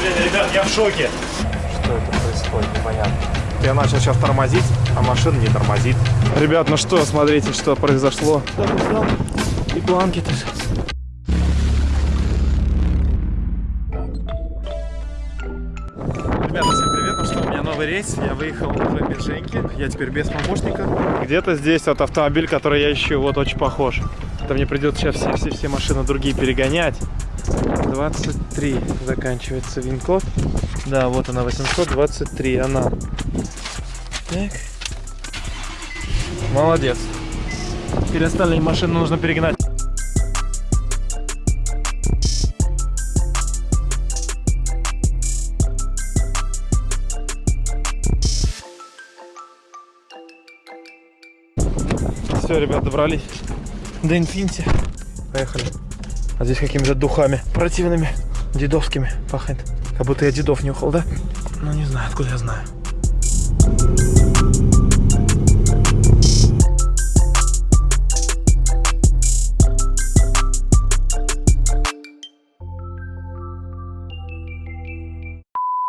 Блин, ребят, я в шоке. Что это происходит, непонятно. Я начал сейчас тормозить, а машина не тормозит. Ребят, ну что, смотрите, что произошло. И планки тут. Ребята, всем привет, ну что, у меня новый рейс, я выехал на Бирженьке, я теперь без помощника. Где-то здесь вот автомобиль, который я ищу, вот очень похож. Это мне придется сейчас все-все-все машины другие перегонять. 23 заканчивается вин-код. Да, вот она, 823, она. Так. Молодец. Теперь остальные машины нужно перегнать. Все, ребят, добрались до Инфинити. Поехали. А здесь какими-то духами противными, дедовскими пахнет. Как будто я дедов нюхал, да? Ну, не знаю, откуда я знаю.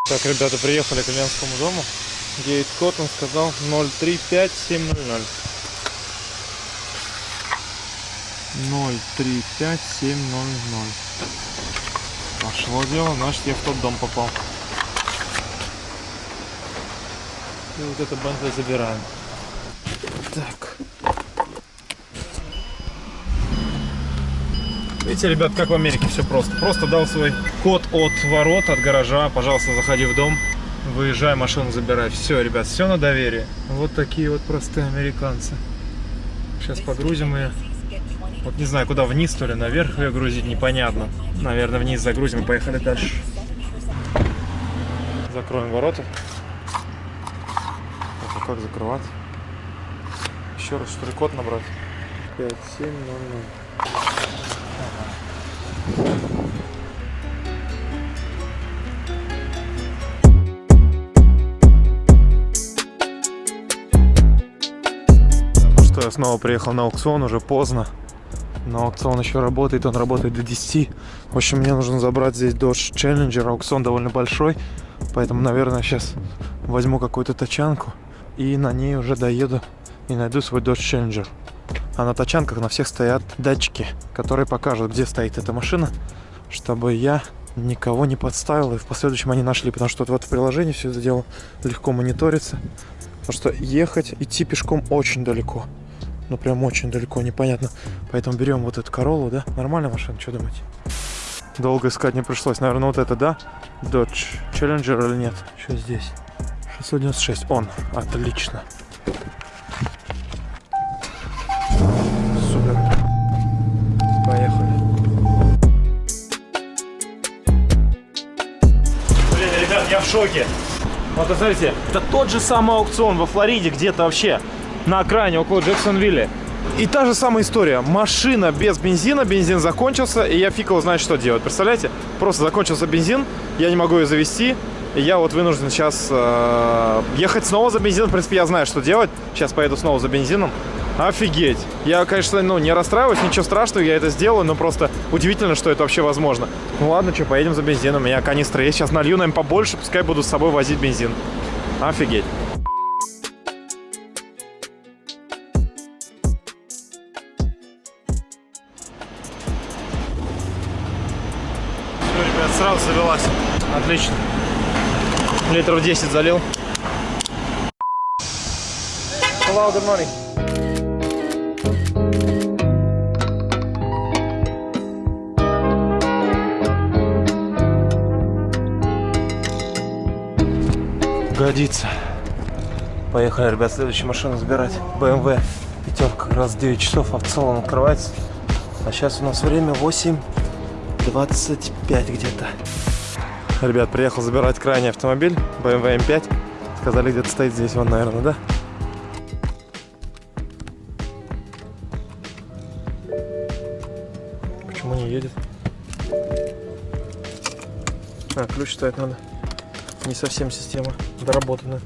Так, ребята, приехали к Ильянскому дому. Гейт код он сказал 035700. 035700. Пошло дело, значит я в тот дом попал. И вот это Бентли забираем. Так. Видите, ребят, как в Америке все просто. Просто дал свой код от ворот, от гаража. Пожалуйста, заходи в дом, выезжай, машину забирай. Все, ребят, все на доверие. Вот такие вот простые американцы. Сейчас погрузим ее. Вот не знаю, куда вниз, то ли наверх ее грузить, непонятно. Наверное, вниз загрузим и поехали дальше. Закроем ворота. А как закрывать? Еще раз, что ли, код набрать? 5700. Ну что, я снова приехал на аукцион, уже поздно. Но аукцион еще работает, он работает до 10. В общем, мне нужно забрать здесь Dodge Challenger. Аукцион довольно большой, поэтому, наверное, сейчас возьму какую-то тачанку и на ней уже доеду и найду свой Dodge Challenger. А на тачанках на всех стоят датчики, которые покажут, где стоит эта машина, чтобы я никого не подставил и в последующем они нашли, потому что вот в приложении все это дело легко мониторится. Потому что ехать, идти пешком очень далеко. Ну прям очень далеко, непонятно. Поэтому берем вот эту Королу, да? Нормальная машина, что думаете? Долго искать не пришлось. Наверное, вот это, да? Dodge Challenger или нет? Что здесь? 696. Он. Отлично. Супер. Поехали. Блин, ребят, я в шоке. Вот, смотрите, это тот же самый аукцион во Флориде где-то вообще на окраине, около Джексонвилля. И та же самая история. Машина без бензина, бензин закончился, и я фиг его знает, что делать. Представляете? Просто закончился бензин, я не могу ее завести, и я вот вынужден сейчас э, ехать снова за бензином. В принципе, я знаю, что делать. Сейчас поеду снова за бензином. Офигеть. Я, конечно, ну, не расстраиваюсь, ничего страшного, я это сделаю, но просто удивительно, что это вообще возможно. Ну ладно, что, поедем за бензином. У меня канистра есть, сейчас налью, наверное, побольше, пускай буду с собой возить бензин. Офигеть. Литров 10 залил. Hello, good morning. Годится. Поехали, ребят, следующую машину забирать. BMW пятерка, как раз 9 часов, а в целом открывается. А сейчас у нас время 8.25 где-то. Ребят, приехал забирать крайний автомобиль, BMW M5. Сказали, где-то стоит здесь, вон, наверное, да? Почему не едет? А, ключ ставить надо. Не совсем система доработанная.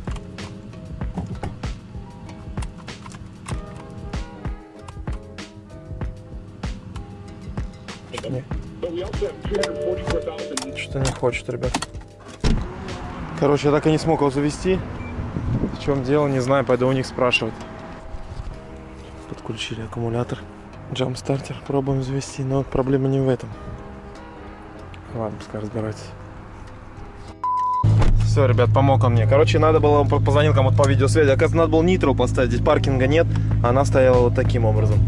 Не. Что-то не хочет, ребят. Короче, я так и не смог его завести. В чем дело, не знаю, пойду у них спрашивать. Подключили аккумулятор. Джамстартер пробуем завести, но проблема не в этом. Ладно, пускай разбирается. Все, ребят, помог он мне. Короче, надо было, он позвонил кому-то по видеосвязи. Оказывается, надо было нитро поставить. Здесь паркинга нет, а она стояла вот таким образом.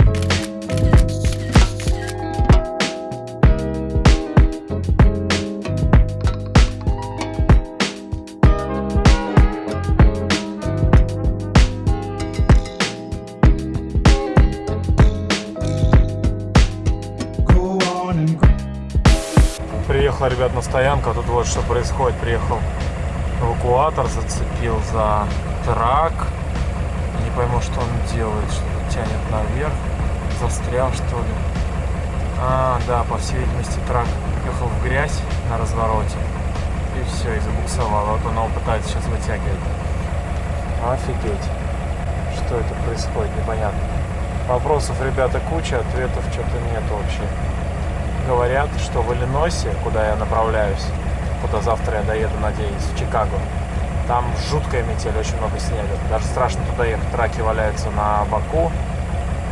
Приехал, ребят, на стоянку. а Тут вот что происходит. Приехал эвакуатор, зацепил за трак. Не пойму, что он делает. Что-то тянет наверх. Застрял, что ли. А, да, по всей видимости, трак ехал в грязь на развороте. И все, и забуксовал. Вот он его пытается сейчас вытягивать. Офигеть. Что это происходит, непонятно. Вопросов, ребята, куча, ответов что-то нет вообще. Говорят, что в Иллинойсе, куда я направляюсь, куда завтра я доеду, надеюсь, в Чикаго, там жуткая метель, очень много снега. Даже страшно туда ехать, траки валяются на боку.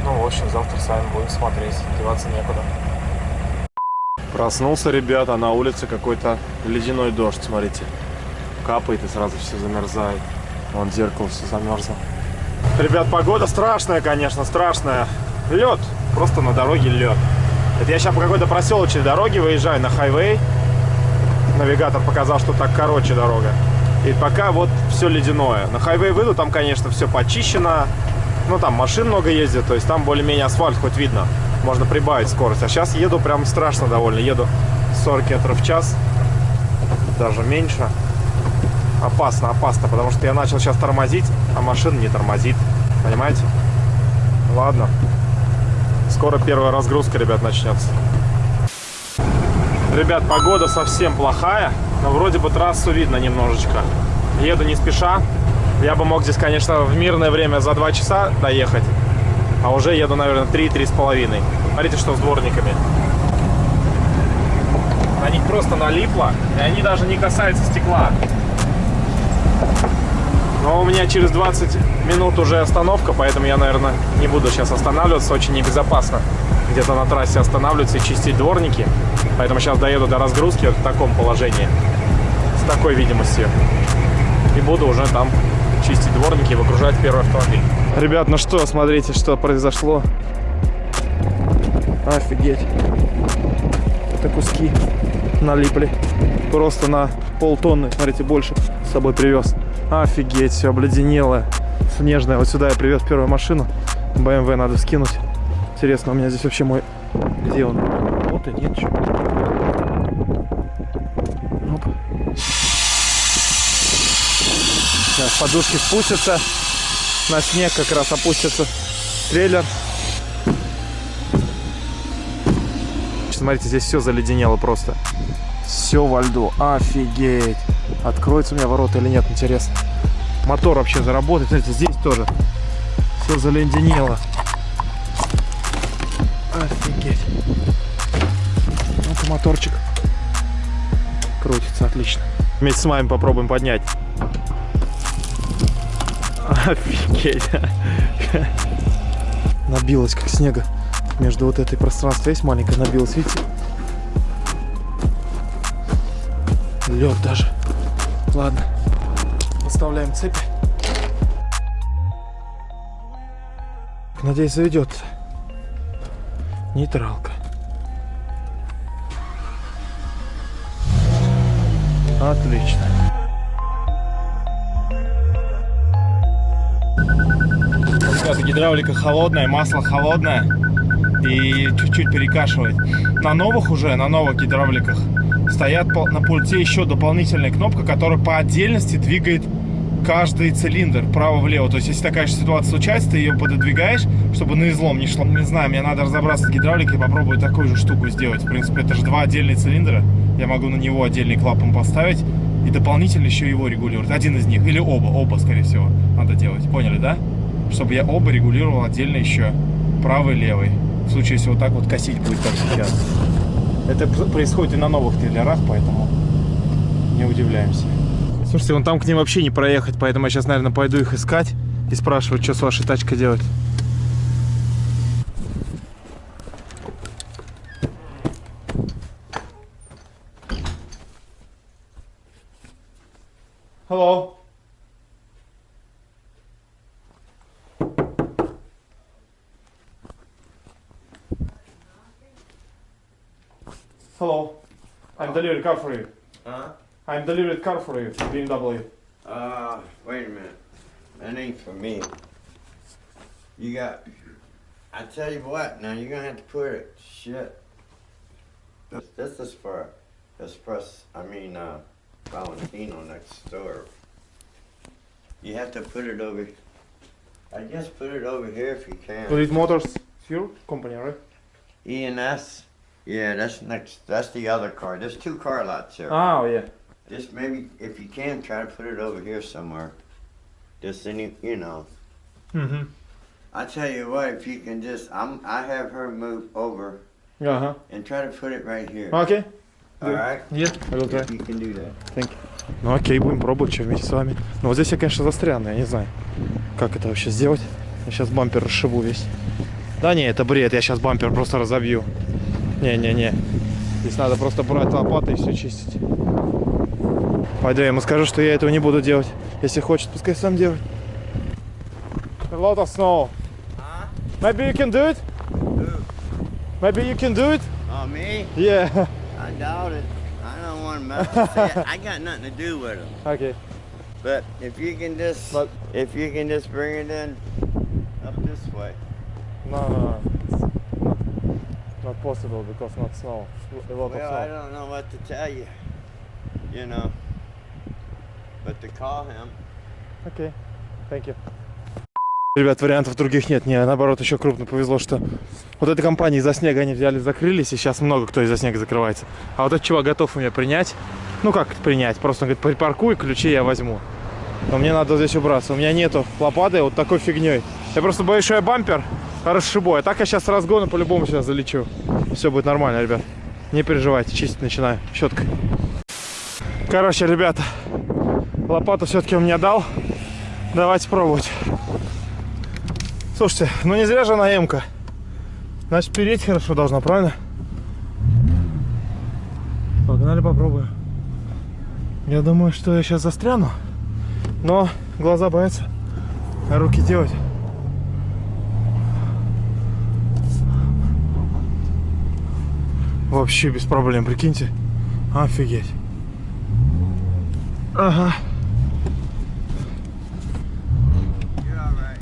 Ну, в общем, завтра с вами будем смотреть, деваться некуда. Проснулся, ребята, на улице какой-то ледяной дождь, смотрите. Капает и сразу все замерзает. Вон зеркало все замерзло. Ребят, погода страшная, конечно, страшная. Лед, просто на дороге лед. Это я сейчас по какой-то проселочной дороге выезжаю на хайвей. Навигатор показал, что так короче дорога. И пока вот все ледяное. На хайвей выйду, там, конечно, все почищено. Ну, там машин много ездит, то есть там более-менее асфальт хоть видно. Можно прибавить скорость. А сейчас еду прям страшно довольно. Еду 40 км в час. Даже меньше. Опасно, опасно, потому что я начал сейчас тормозить, а машина не тормозит. Понимаете? Ладно. Скоро первая разгрузка, ребят, начнется. Ребят, погода совсем плохая, но вроде бы трассу видно немножечко. Еду не спеша. Я бы мог здесь, конечно, в мирное время за 2 часа доехать. А уже еду, наверное, 3-3,5. Смотрите, что с дворниками. На них просто налипло, и они даже не касаются стекла. Но у меня через 20 минут уже остановка, поэтому я, наверное, не буду сейчас останавливаться. Очень небезопасно где-то на трассе останавливаться и чистить дворники. Поэтому сейчас доеду до разгрузки в таком положении, с такой видимостью. И буду уже там чистить дворники и выгружать первый автомобиль. Ребят, ну что, смотрите, что произошло. Офигеть. Это куски налипли. Просто на полтонны, смотрите, больше с собой привез. Офигеть, все обледенелое, снежное. Вот сюда я привез первую машину. BMW надо скинуть. Интересно, у меня здесь вообще мой... Где он? Вот и нет. Что? Оп. Сейчас подушки спустятся. На снег как раз опустится трейлер. Смотрите, здесь все заледенело просто. Все во льду. Офигеть. Откроется у меня ворота или нет, интересно. Мотор вообще заработает. Смотрите, здесь тоже все заледенело. Офигеть. Ну-ка, моторчик. Крутится, отлично. Вместе с вами попробуем поднять. Офигеть. Набилось как снега. Между вот этой пространством есть маленькое набилось, видите? Лед даже. Ладно. Оставляем цепи. Надеюсь, заведет. Нейтралка. Отлично. Ребята, гидравлика холодная, масло холодное и чуть-чуть перекашивает. На новых уже, на новых гидравликах стоят на пульте еще дополнительная кнопка, которая по отдельности двигает каждый цилиндр вправо-влево. То есть, если такая же ситуация случается, ты ее пододвигаешь, чтобы на излом не шло. Не знаю, мне надо разобраться с гидравликой и попробовать такую же штуку сделать. В принципе, это же два отдельных цилиндра. Я могу на него отдельный клапан поставить и дополнительно еще его регулировать. Один из них. Или оба. Оба, скорее всего, надо делать. Поняли, да? Чтобы я оба регулировал отдельно еще. Правый левый. В случае, если вот так вот косить будет, как сейчас. Это происходит и на новых трейлерах, поэтому не удивляемся. Слушайте, вон там к ним вообще не проехать, поэтому я сейчас, наверное, пойду их искать и спрашивать, что с вашей тачкой делать. Car for you. Huh? I'm delivering car for you, BMW. Uh, wait a minute. That ain't for me. You got. I tell you what, now you're gonna have to put it. Shit. This, this is for Express, I mean, uh, Valentino next door. You have to put it over. I guess put it over here if you can. Fleet Motors, it's your company, right? ENS. Yeah, that's next. That's the other car. There's two car lots here. Oh, yeah. Just maybe, if you can, try to put it over here somewhere. Just any, you know. Mm-hmm. I tell you what, if you can just, I'm, I have her move over Ага. and try to put it right here. Окей. All right? Yes, I will try. If you can do that. Thank you. Ну окей, будем пробовать, что вместе с вами. Но вот здесь я, конечно, застряну, я не знаю, как это вообще сделать. Я сейчас бампер расшибу весь. Да не, это бред, я сейчас бампер просто разобью. Не-не-не. Здесь надо просто брать лопатой и все чистить. Пойду я ему скажу, что я этого не буду делать. Если хочет, пускай сам делает. A lot of snow. Huh? Maybe you can do it? Maybe you can do it? Oh, me? Yeah. I doubt it. I don't want to mess with it. I got nothing to do with them. okay. But if you can just, But- if you can just bring it in up this way. No, no, no. Not, possible because not snow. A lot Well, of I snow. don't know what to tell you. You know. But to call him. Окей. Thank you. Ребят, вариантов других нет. Мне наоборот еще крупно повезло, что вот этой компании из-за снега они взяли, закрылись, и сейчас много кто из-за снега закрывается. А вот этот чувак готов у меня принять. Ну как принять? Просто он говорит, припаркуй, ключи я возьму. Но мне надо здесь убраться. У меня нету лопаты вот такой фигней. Я просто боюсь, что я бампер расшибу. А так я сейчас с разгона по-любому сейчас залечу. Все будет нормально, ребят. Не переживайте, чистить начинаю. Щеткой. Короче, ребята, лопату все-таки он мне дал. Давайте пробовать. Слушайте, ну не зря же она М-ка. Значит, переть хорошо должна, правильно? Погнали попробуем. Я думаю, что я сейчас застряну. Но глаза боятся, руки делать. Вообще без проблем, прикиньте. Офигеть. Ага. You're all right.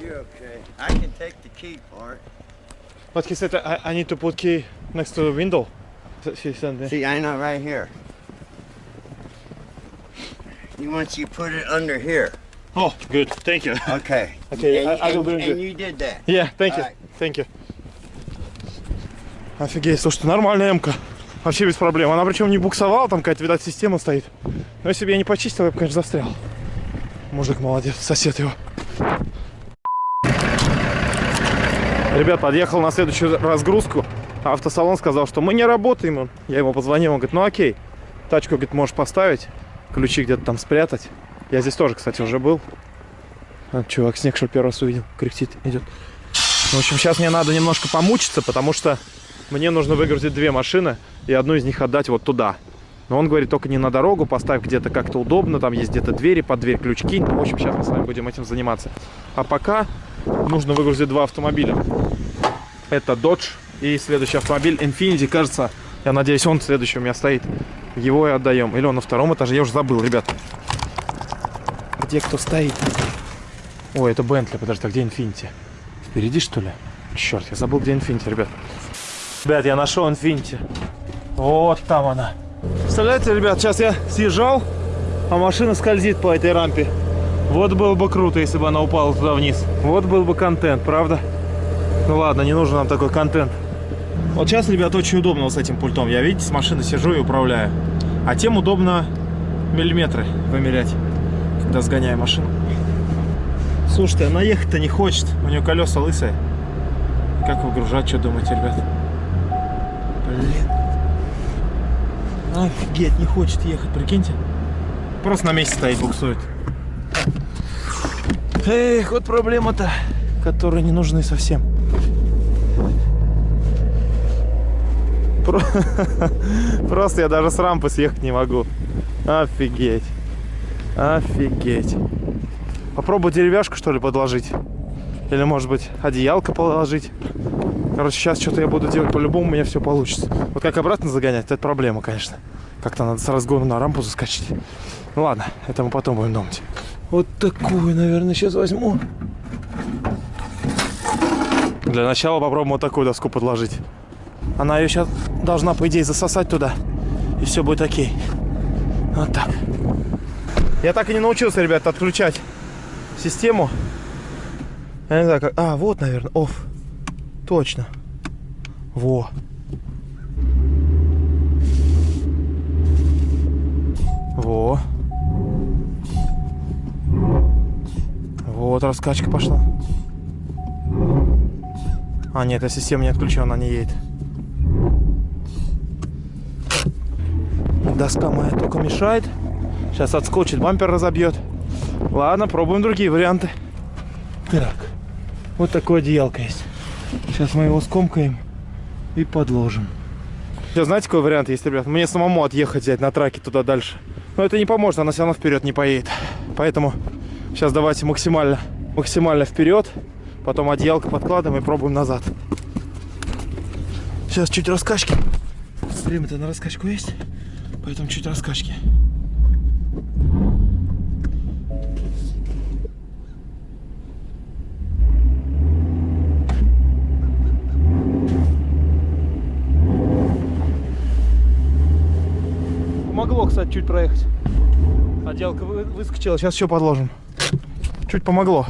You're okay. I can take the key for it. But he said I, I need to put key next to the window. He said that. See, I know right here. You want you put it under here. Oh, good. Thank you. Okay. Okay, and, I- I will and- bring and it. you did that. Yeah, thank you. Alright. Thank you. Офигеть, слушайте, нормальная М-ка. Вообще без проблем. Она причем не буксовала, там какая-то, видать, система стоит. Но если бы я не почистил, я бы, конечно, застрял. Мужик молодец, сосед его. Ребят, подъехал на следующую разгрузку. Автосалон сказал, что мы не работаем. Я ему позвонил, он говорит, ну окей. Тачку, говорит, можешь поставить, ключи где-то там спрятать. Я здесь тоже, кстати, уже был. А, чувак снег, что первый раз увидел, кряхтит, идет. В общем, сейчас мне надо немножко помучиться, потому что мне нужно выгрузить две машины и одну из них отдать вот туда. Но он говорит, только не на дорогу, поставь где-то как-то удобно, там есть где-то двери, под дверь ключки. Ну, в общем, сейчас мы с вами будем этим заниматься. А пока нужно выгрузить два автомобиля. Это Dodge и следующий автомобиль Infiniti, кажется, я надеюсь, он следующий у меня стоит. Его и отдаем. Или он на втором этаже, я уже забыл, ребят. Где кто стоит? Ой, это Бентли, подожди, а где Infiniti? Впереди, что ли? Черт, я забыл, где Infiniti, ребят. Ребят, я нашел Infiniti. Вот там она. Представляете, ребят, сейчас я съезжал, а машина скользит по этой рампе. Вот было бы круто, если бы она упала туда вниз. Вот был бы контент, правда? Ну ладно, не нужен нам такой контент. Вот сейчас, ребят, очень удобно вот с этим пультом. Я, видите, с машины сижу и управляю. А тем удобно миллиметры вымерять, сгоняю машину. Слушайте, она ехать-то не хочет. У нее колеса лысые. Как выгружать, что думаете, ребят? Блин. Офигеть, не хочет ехать, прикиньте. Просто на месте стоит, буксует. Эх, вот проблема-то, которые не нужны совсем. Про- Просто я даже с рампы съехать не могу. Офигеть. Офигеть. Попробую деревяшку, что ли, подложить. Или, может быть, одеялко положить. Короче, сейчас что-то я буду делать по-любому, у меня все получится. Вот как обратно загонять, это проблема, конечно. Как-то надо с разгона на рампу заскочить. Ну ладно, это мы потом будем думать. Вот такую, наверное, сейчас возьму. Для начала попробуем вот такую доску подложить. Она ее сейчас должна, по идее, засосать туда. И все будет окей. Вот так. Я так и не научился, ребят, отключать систему. Я не знаю, как... А, вот, наверное, оф. Точно. Во. Во. Вот раскачка пошла. А, нет, эта система не отключена, она не едет. Доска моя только мешает. Сейчас отскочит, бампер разобьет. Ладно, пробуем другие варианты. Так, вот такое одеялко есть. Сейчас мы его скомкаем и подложим. Сейчас знаете, какой вариант есть, ребят? Мне самому отъехать взять на траке туда дальше. Но это не поможет, она все равно вперед не поедет. Поэтому сейчас давайте максимально, максимально вперед. Потом одеялко подкладываем и пробуем назад. Сейчас чуть раскачки. Время-то на раскачку есть. Поэтому чуть раскачки. Кстати, чуть проехать. Отделка вы- выскочила, сейчас еще подложим. Чуть помогло.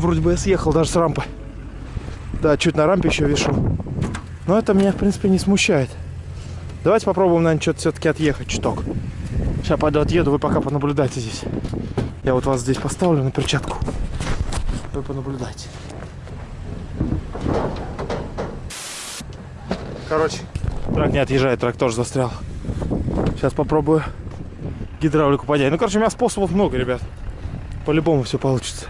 Вроде бы я съехал даже с рампы. Да, чуть на рампе еще вешу. Но это меня, в принципе, не смущает. Давайте попробуем, наверное, что-то все-таки отъехать чуток. Сейчас пойду отъеду, вы пока понаблюдайте здесь. Я вот вас здесь поставлю на перчатку. Вы понаблюдайте. Короче, трак не отъезжает, трак тоже застрял. Сейчас попробую гидравлику поднять. Ну, короче, у меня способов много, ребят. По-любому все получится.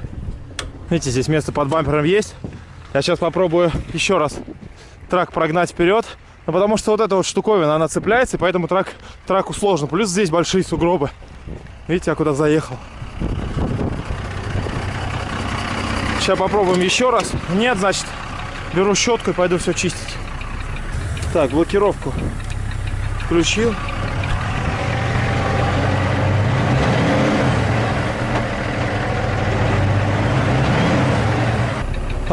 Видите, здесь место под бампером есть. Я сейчас попробую еще раз трак прогнать вперед. Ну, потому что вот эта вот штуковина, она цепляется, и поэтому трак, траку сложно. Плюс здесь большие сугробы. Видите, я куда заехал. Сейчас попробуем еще раз. Нет, значит, беру щетку и пойду все чистить. Так, блокировку включил.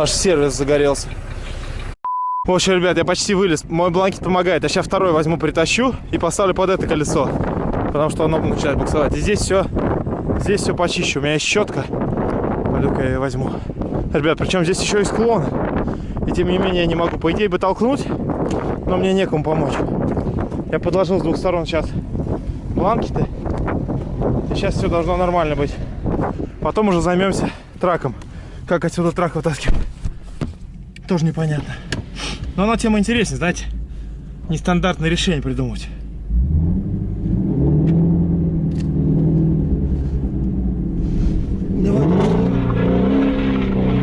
Аж сервис загорелся. В общем, ребят, я почти вылез. Мой бланкет помогает. Я сейчас второй возьму, притащу и поставлю под это колесо. Потому что оно начинает буксовать. И здесь все, здесь все почищу. У меня есть щетка. Пойду-ка я ее возьму. Ребят, причем здесь еще и склон. И тем не менее я не могу. По идее бы толкнуть, но мне некому помочь. Я подложил с двух сторон сейчас бланкеты. И сейчас все должно нормально быть. Потом уже займемся траком. Как отсюда трак вытаскивать. Тоже непонятно. Но она тема интереснее, знаете. Нестандартное решение придумать. Давай.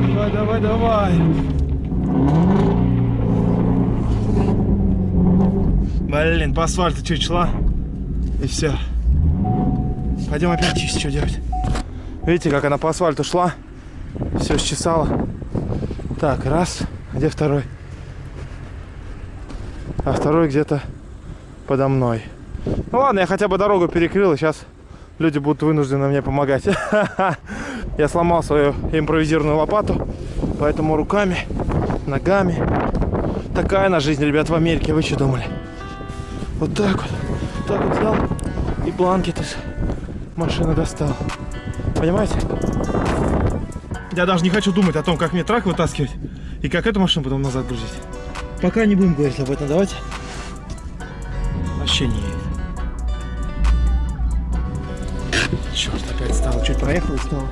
Давай, давай, давай. Блин, по асфальту чуть шла. И все. Пойдем опять чистить, что делать. Видите, как она по асфальту шла. Все счесала. Так, раз. Где второй? А второй где-то подо мной. Ну ладно, я хотя бы дорогу перекрыл, и сейчас люди будут вынуждены мне помогать. Я сломал свою импровизированную лопату, поэтому руками, ногами. Такая она жизнь, ребят, в Америке, вы что думали? Вот так вот, так вот взял и бланкет из машины достал. Понимаете? Я даже не хочу думать о том, как мне трак вытаскивать и как эту машину потом назад грузить. Пока не будем говорить об этом, давайте. Вообще не едет. Черт, опять стало. Чуть проехал и стало.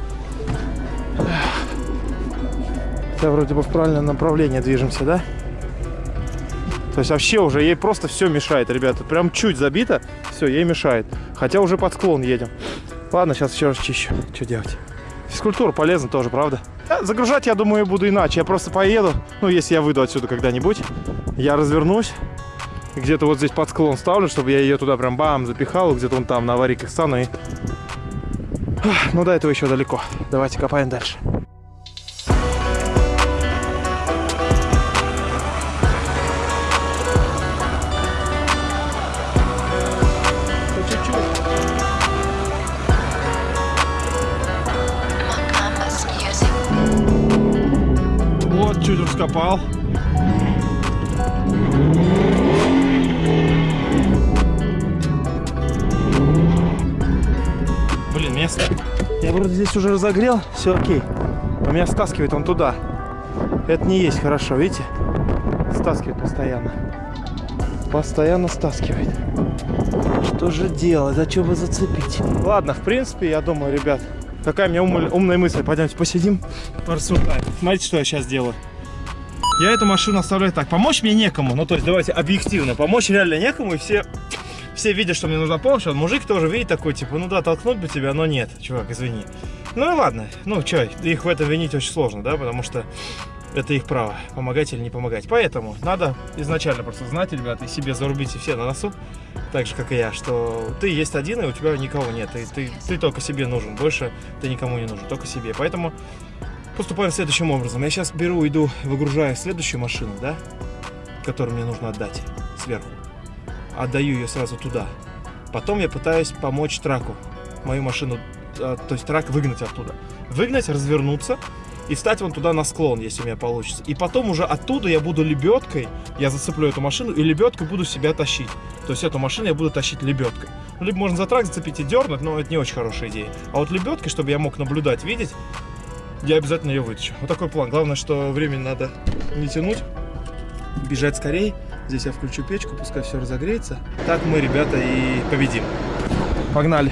Хотя вроде бы в правильном направлении движемся, да? То есть вообще уже ей просто все мешает, ребята. Прям чуть забито, все, ей мешает. Хотя уже под склон едем. Ладно, сейчас еще раз чищу. Что делать? Физкультура полезна тоже, правда? Загружать, я думаю, буду иначе. Я просто поеду, ну, если я выйду отсюда когда-нибудь, я развернусь, где-то вот здесь под склон ставлю, чтобы я ее туда прям бам запихал, где-то вон там на аварийках стану и... Ну, до этого еще далеко. Давайте копаем дальше. Раскопал. Блин, место. Я вроде здесь уже разогрел, все окей. Но меня стаскивает он туда. Это не есть хорошо, видите? Стаскивает постоянно. Постоянно стаскивает. Что же делать? Зачем вы зацепить? Ладно, в принципе, я думаю, ребят, какая у меня умы- умная мысль. Пойдемте посидим, порассуждаем. Смотрите, что я сейчас делаю. Я эту машину оставляю так. Помочь мне некому. Ну, то есть, давайте объективно. Помочь реально некому. И все, все видят, что мне нужна помощь. А мужик тоже видит такой, типа, ну да, толкнуть бы тебя, но нет. Чувак, извини. Ну и ладно. Ну, что, их в этом винить очень сложно, да? Потому что это их право, помогать или не помогать. Поэтому надо изначально просто знать, ребята, и себе зарубите все на носу, так же, как и я, что ты есть один, и у тебя никого нет. И ты, ты только себе нужен. Больше ты никому не нужен, только себе. Поэтому поступаем следующим образом. Я сейчас беру, иду, выгружаю следующую машину, да, которую мне нужно отдать сверху. Отдаю ее сразу туда. Потом я пытаюсь помочь траку, мою машину, а, то есть трак выгнать оттуда. Выгнать, развернуться и встать вон туда на склон, если у меня получится. И потом уже оттуда я буду лебедкой, я зацеплю эту машину и лебедкой буду себя тащить. То есть эту машину я буду тащить лебедкой. Ну, либо можно за трак зацепить и дернуть, но это не очень хорошая идея. А вот лебедкой, чтобы я мог наблюдать, видеть, я обязательно ее вытащу. Вот такой план. Главное, что времени надо не тянуть, бежать скорее. Здесь я включу печку, пускай все разогреется. Так мы, ребята, и победим. Погнали.